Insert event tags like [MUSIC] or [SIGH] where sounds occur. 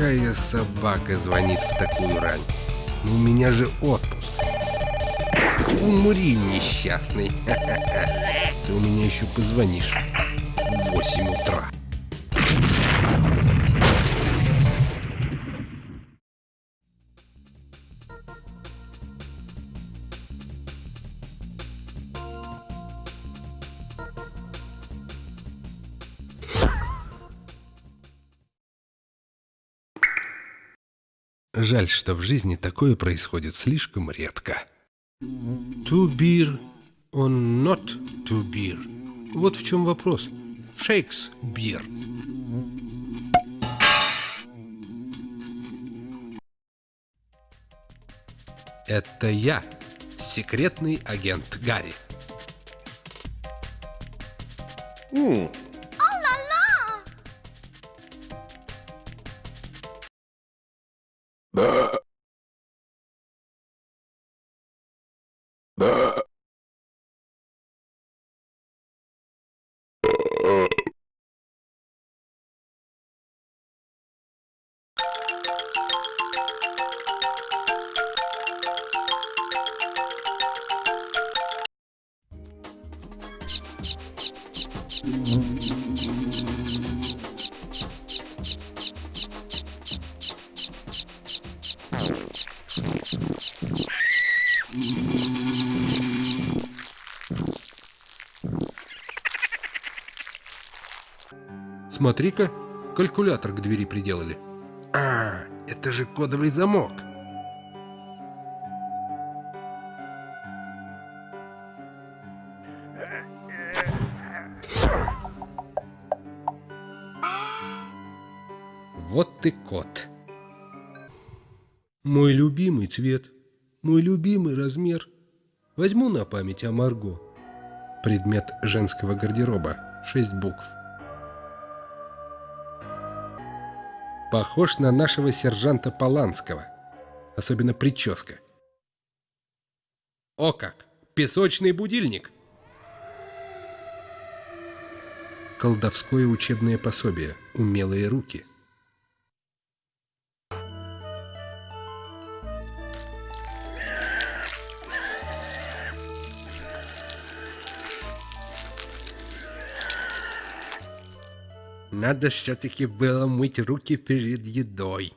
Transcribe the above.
Какая собака звонит в такую рань? У меня же отпуск. Умри, несчастный. [LAUGHS] Ты у меня еще позвонишь в 8 утра. Жаль, что в жизни такое происходит слишком редко. To beer or not to beer? Вот в чем вопрос. Шекспир. Это я, секретный агент Гарри. The Mm-hmm. Смотри-ка, калькулятор к двери приделали. А, это же кодовый замок. Вот ты кот. Мой любимый цвет, мой любимый размер. Возьму на память о Марго. Предмет женского гардероба. Шесть букв. Похож на нашего сержанта Поланского. Особенно прическа. О как! Песочный будильник! Колдовское учебное пособие. Умелые руки. Надо все-таки было мыть руки перед едой.